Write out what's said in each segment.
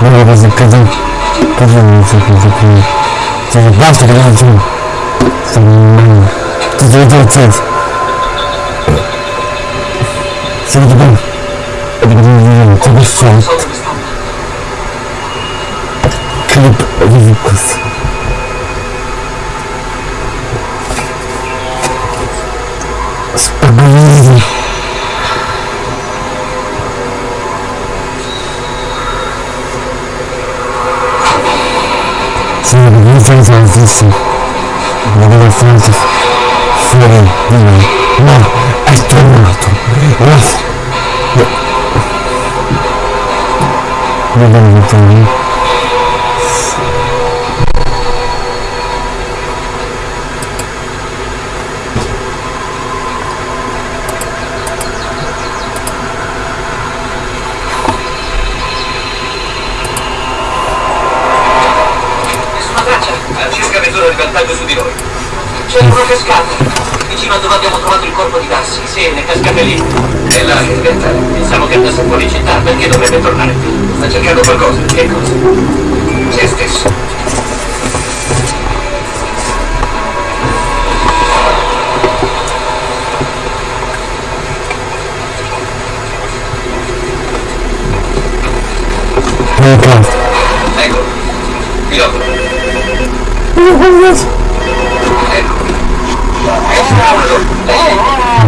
Надо заказать. Пожалуйста, закрой. Тебе бабки дадим. Ты зайди отец. Сегодня был. Тебе шанс. Клип Визикус. Спагули. organizações existem, organizações foram também, mas astronauta, mas... Não, não, não, não, não. Sì, cascate lì. È là che deve andare. Pensavo che andasse fuori città, perché dovrebbe tornare qui? Sta cercando qualcosa. Che cosa? Se stesso. Ecco. Ecco. Pilota. Ecco. Voglio darci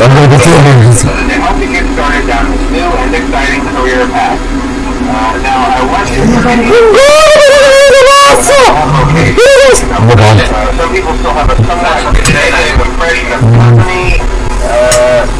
I'm going to doing this. To help you get started down this new and exciting career path. I Uh...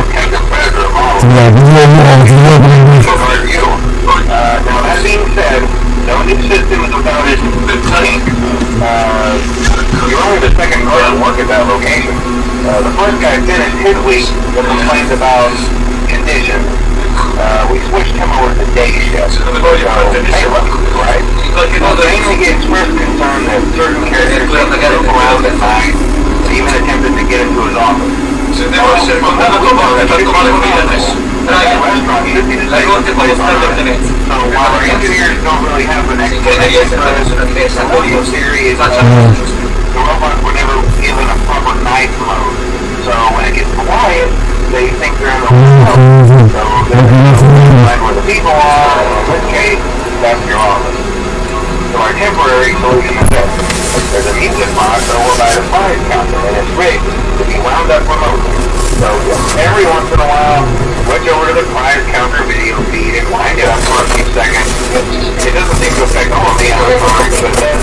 Yeah, yeah, yeah, yeah. now, that being said, the only system is about is the tank. Uh, you're only the second guy to work at that location. Uh, the first guy, Dennis Hidley, complains about conditions. Uh, we switched him over to day shift. So, right? So, mainly his first concern that certain characters don't go out at night even attempted to get into his office. Engineers don't really have an explanation for this, the audio theory the robot were never given a proper night mode. So when it gets quiet, they think they're in the mm-hmm. world. So mm-hmm. they're mm-hmm. where the people are. In this case, that's your office. So our temporary solution is this. There's a music box over by the fire counter, and it's rigged to be wound up remotely. So every once in a while, switch over to the prize counter video feed and wind it up for a few seconds. It doesn't seem to affect all of the animatronics, but does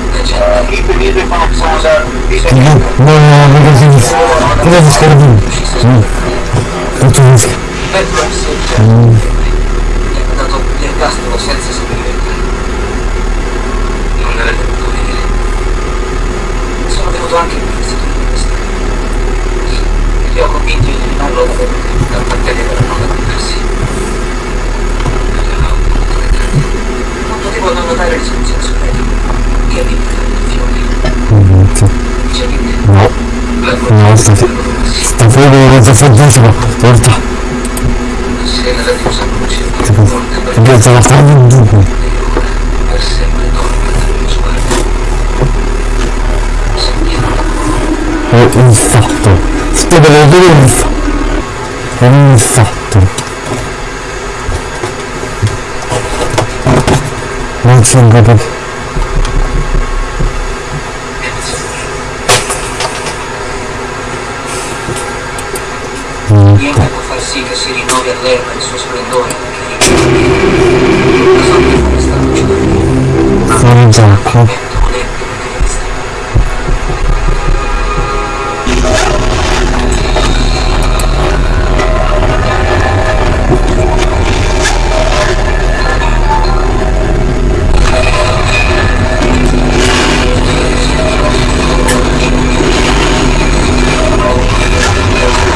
uh, he could either bomb someone up. He no, no, no. Fuori mezzo fantasma. Porta. sera la per strada in dubbio. per È un fatto. Sto vedendo un fatto. È un fatto. Non c'è un capo. Niente può far sì che si rinnovi all'erba il suo splendore. La sorte fa questa luce da Fuori gioco.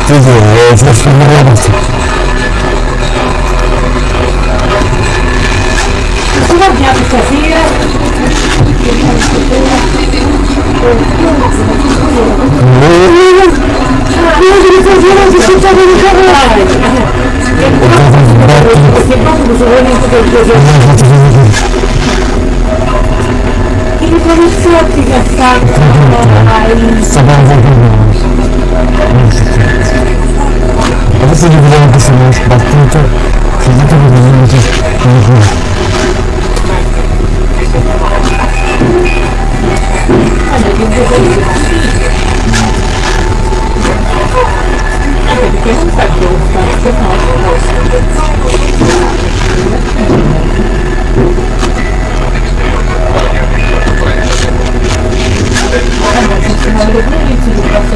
vento volente fazerse Você Ele começou a te gastar. Sabão, sabão. Если не будем это снимать, потом то сидите в минуте. Надо выглядеть или как-то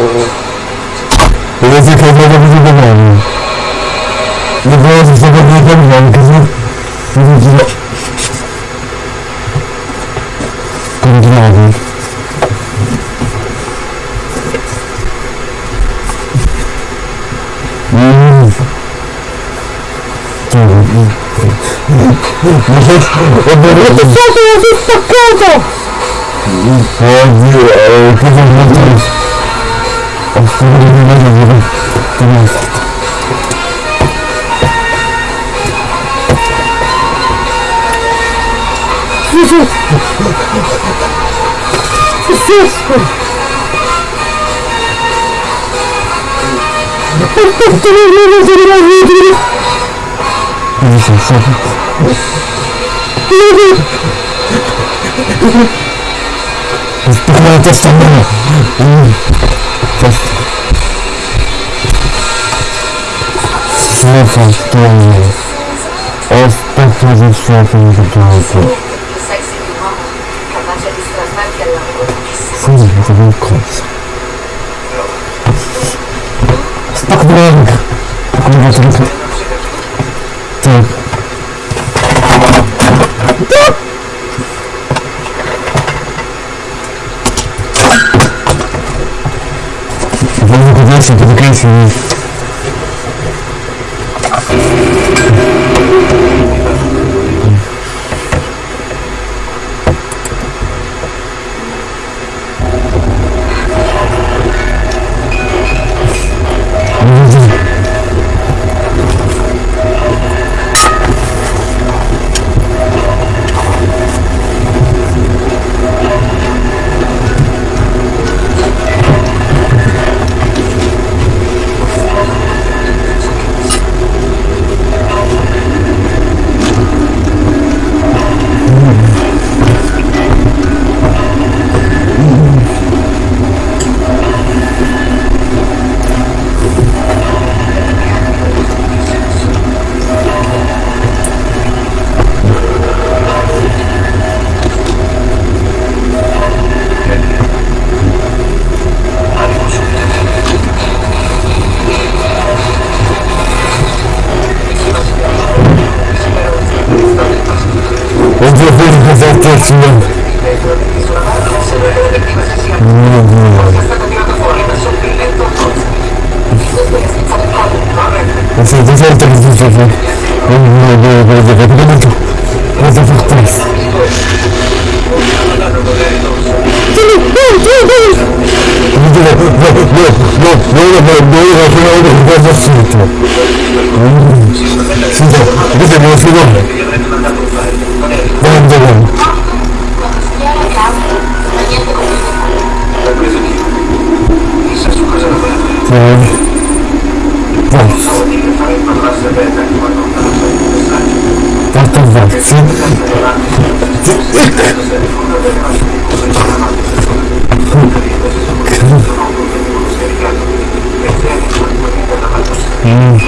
Nesse caso eu vou fazer também. Depois você vai fazer também, quer dizer, não sei. Continuado. Eu deveria ter solto essa facada! Não pode, eu tô fazendo risco. Não testa não. Não faz tudo. Os pacos de chão que eu estou. Sai-se do mapa, capaz de destratar que ela chodzi, to był kot. Tak dręk. Kurwa, to jest... Tak. Wolno go dać, to wykręcił. Fazla fazla fazla. Bunu böyle böyle yapabilirim. Fazla fazla. Yeah. Tanto vazzo. Mm.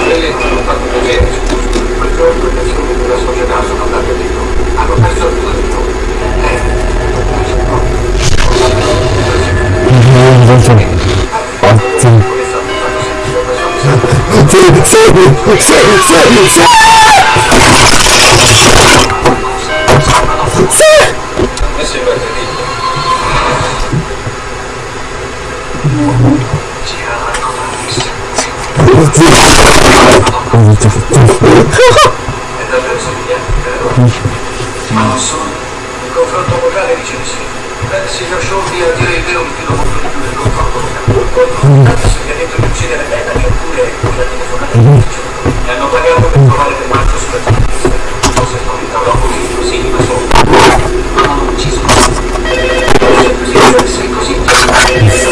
Mm-hmm. Спасибо, Это же судья, Ma solo, il confronto vocale ricevesse. Pensi che ho sciolti a dire il vero che non ho Tanto se detto di uccidere Bellamy oppure quella telefonata. Mi hanno pagato per trovare del marcio sulla giustizia. Non se spaventerò così, così, ma solo. Ma non ucciso. Se così, se così,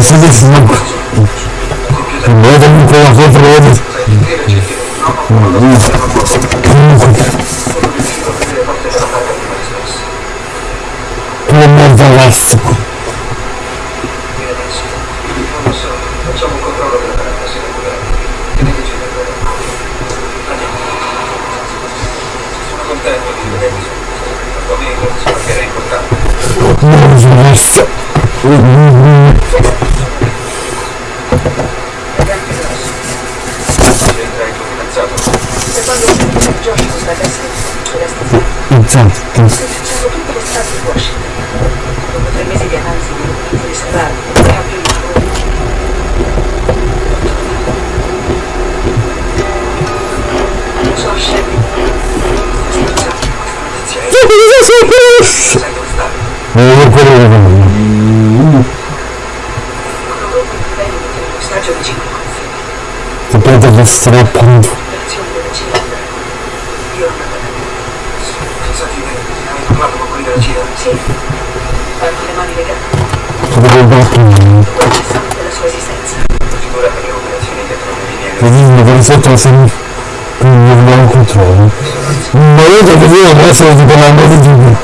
eu fiz isso. O doido não colocou pra ele. Pelo elástico. Nossa! Non il. E Esatto. Sto facendo tutte le strade di Washington. Dopo tre mesi di analisi di documenti riservati, cambio di lavoro. Josh, Notizia è sai dove sta? Non è quello che voglio. quello dopo il livello di termostaggio vicino al confine. Sapete che strappano. Operazione della CIA. Io non Pensati che hai parlato con quelli della CIA? Sì, hanno le mani legate. Sapete che Quasi sanno della sua esistenza. Figura per le operazioni dietro le linee Mi dicono che sotto se non abbiamo controllo. Ma io devo dire adesso ti parlando di giù.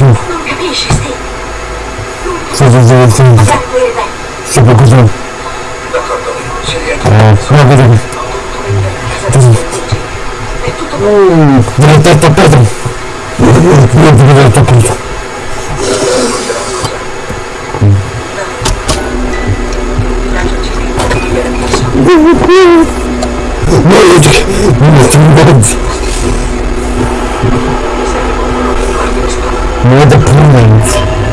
Non capisci, Steve. Deve sempre. Bianco e bello. Se può così. D'accordo, ci rientro. Eh, no. È tutto Deve essere tappato. Io ti vedo tappato. No, io more the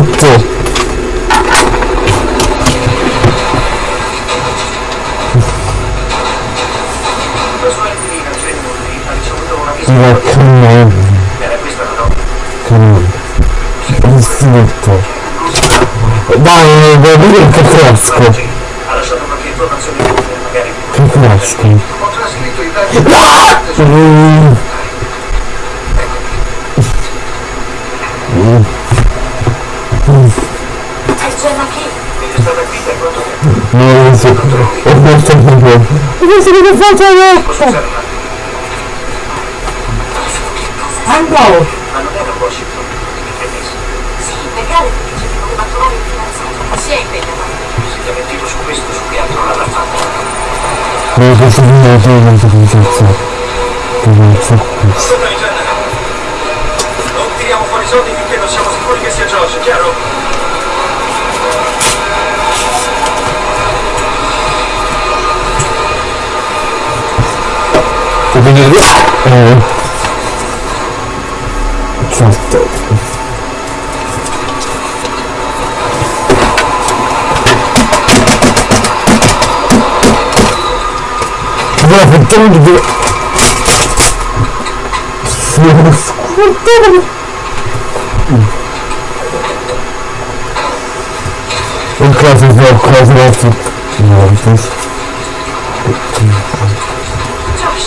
visita. Ma che no. Era questa la nota. Che no. Istinto. Dai, vuoi dire che fresco. Che fresco. Che faccio attimo? Andò! Ma non era Washington, mi permesso. Sì, perché ci poteva trovare il fidanzato. Ma si è impegnata. Si è mentito su questo, su che altro l'ha fatto. Non posso dire che non so come cazzo. Che cazzo. Sopra in genere. Non tiriamo fuori i soldi finché non siamo sicuri che sia Josh, chiaro? Avenida. É. Vou Agora, então, de... O caso é o caso é o caso. Não, então... Josh.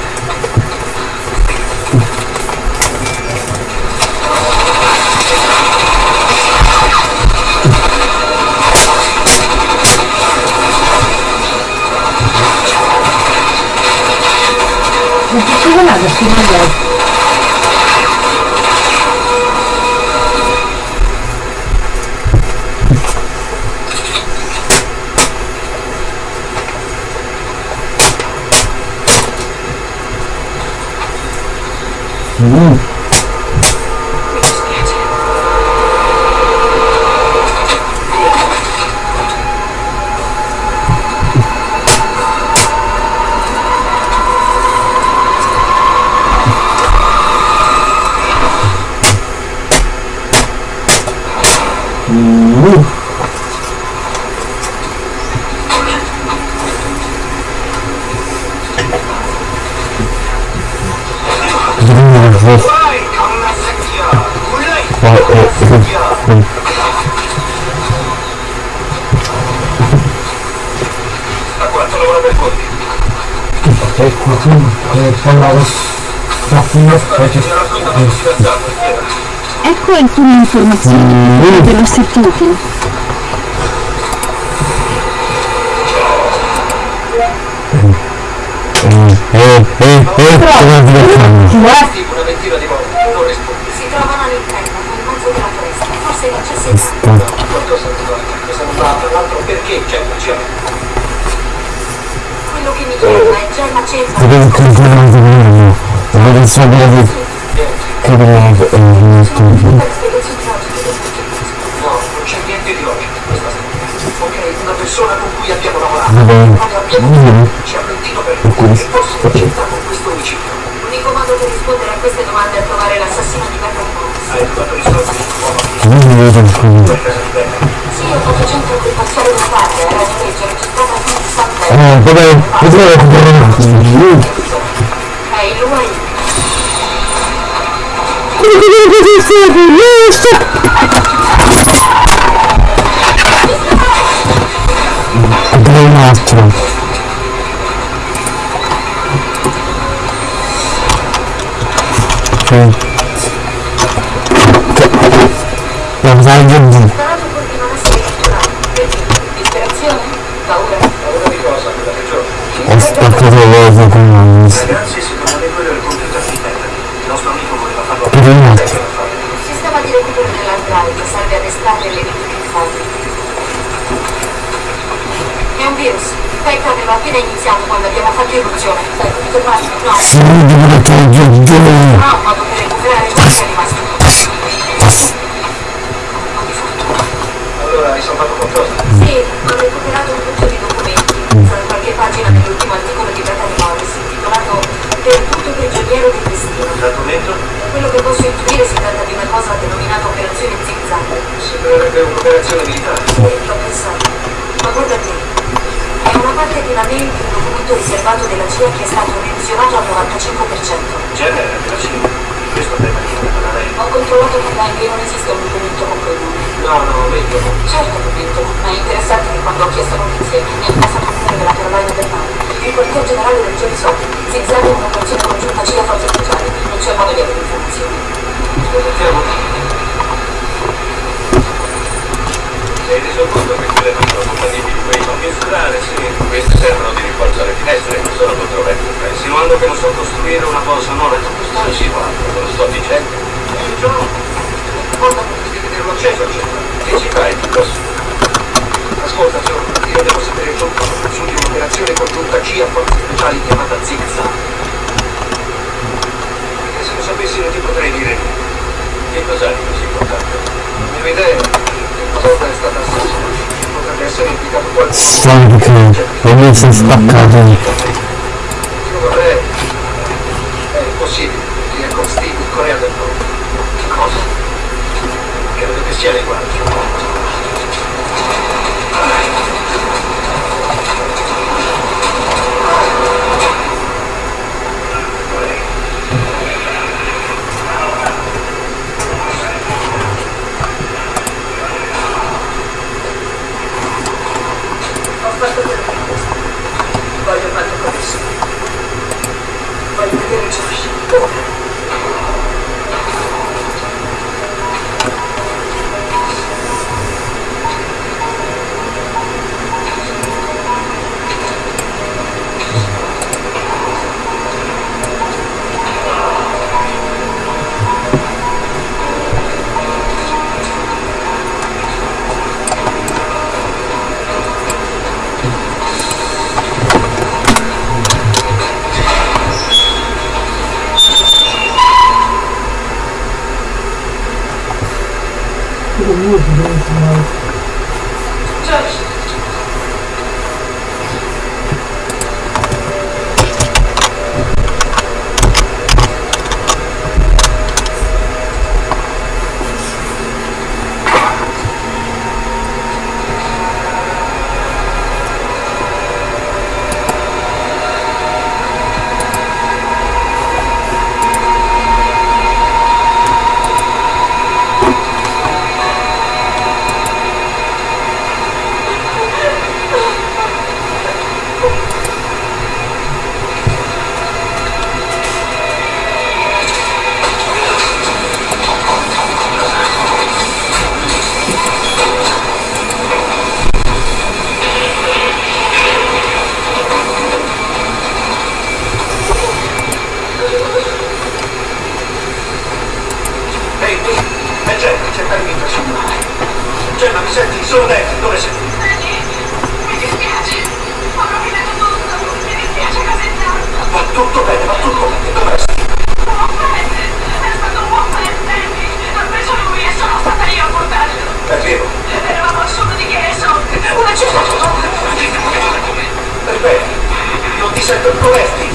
she's another human. Mm. Ecco alcune informazioni dello statuto. Eh, eh, eh, come direttamente. Chi è? Tipo una ventina di volte, non rispondi. Si trovano all'interno, nel mezzo della foresta. Forse non c'è senso. Qualcosa non va, cosa non va, tra l'altro perché c'è un cielo? Quello che mi chiama è Gemma Cesare. Devo continuare a vedere. Devo sapere di che eh, del progetto. No, non c'è niente di logico in questa storia. Ok, una persona con cui abbiamo lavorato, quando abbiamo Mm. ci ha mentito per e forse c'entra con questo omicidio. L'unico modo per rispondere a queste domande è trovare l'assassino di Berta Morris. Hai trovato uomo Non mi vedo per. Sì, ho fatto centro occupazione una parte, era di legge registrata di San Eh, Pedro. vabbè, vedrò recuperare. È lui. Bem Okay. Vamos lá, Guilherme. Esta é a coisa louca com nós. Drive serve ad estrarre le verifiche fasi. È un virus. Spectre aveva appena iniziato quando abbiamo fatto irruzione. Sai, come fermarlo? No. Sì, devo togliere. No, un modo per recuperare ciò che è rimasto. Allora, hai salvato qualcosa? Un'operazione militare. Sì, l'ho pensato. Ma guarda te, è una parte di una mail di un documento riservato della CIA che è stato revisionato al 95%. Genere della Cina. Questo tema di da lei. Ho controllato con Lang e non esiste un documento con quel nome. No, no, meglio. Certo che ma è interessante che quando ho chiesto notizie mi è passato il numero della Carolina del Nord. Il quartier generale del GSO, zigzag è un'operazione congiunta CIA forze speciali, non c'è modo di avere informazioni. Ascoltiamo. Sei reso conto che quelle non sono compatibili con i nomi insulare? Sì, queste servono di rinforzo alle finestre, non sono controverse. Insinuando che non so costruire una cosa nuova, non sto insinuando, te lo sto dicendo. Eh, John, porta acceso. Che ci fai, Ticos? Ascolta, Slanky Cove, Robinson's Duck Garden, non ti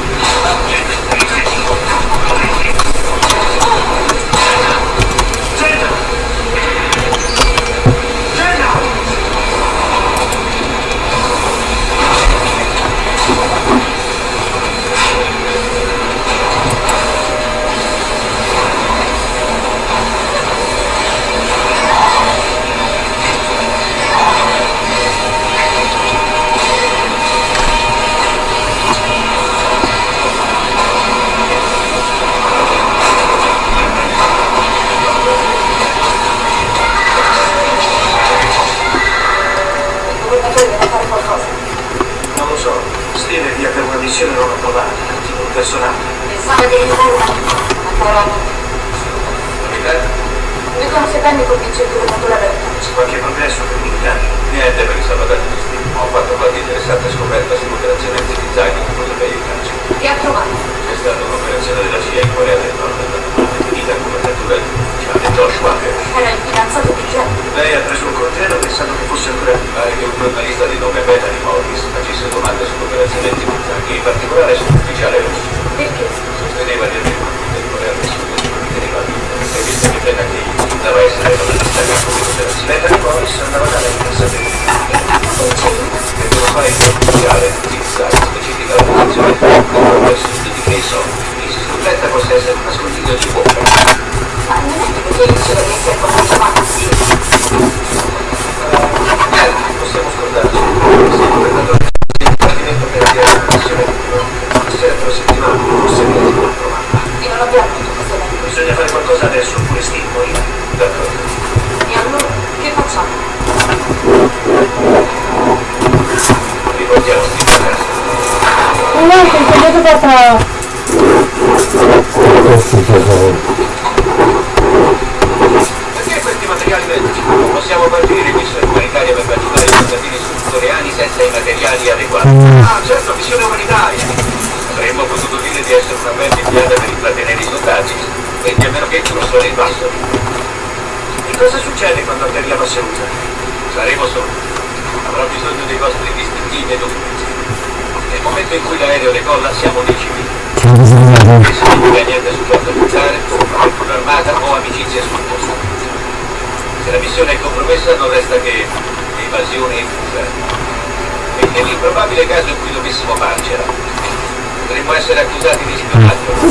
Pare che un giornalista di nome Bethany Morris facesse domande sull'operazione anti-design, in particolare sull'ufficiale russo. Perché? Sosteneva di aver del Corea del Sud che riteneva vivo. E visto che Bethany dava essere una distacca come operazione, Bethany Morris andava da lei per. E che fare il ufficiale anti-design specifica la posizione del sud di Quezon, che si sospetta possa essere un nascondiglio di bocca. Ma non è che diceva che si è molto avanti. Se il governatore del Dipartimento per avviare missione. E non abbiamo tutto questo. Bisogna fare qualcosa adesso, oppure Steve morirà. D'accordo. E allora, che facciamo? Riportiamo Steve a casa. Un tagliato da tra... Questo è stato... Perché questi materiali medici? Non possiamo partire in missione umanitaria per aiutare i cittadini sudcoreani senza i materiali adeguati. Ah, certo, missione umanitaria. Avremmo potuto dire di essere una band inviata per intrattenere i soldati, quindi a meno che il corso nei basso. E cosa succede quando atterriamo a Seul? Saremo soli. Avrò bisogno dei vostri distintivi e documenti. Nel momento in cui l'aereo decolla siamo dei civili. C'è Non significa niente su cosa buttare, con armata o amicizia sul posto. Se la missione è compromessa non resta che evasione e fuga. E nell'improbabile caso in cui dovessimo farcela, potremmo essere accusati di spionaggio.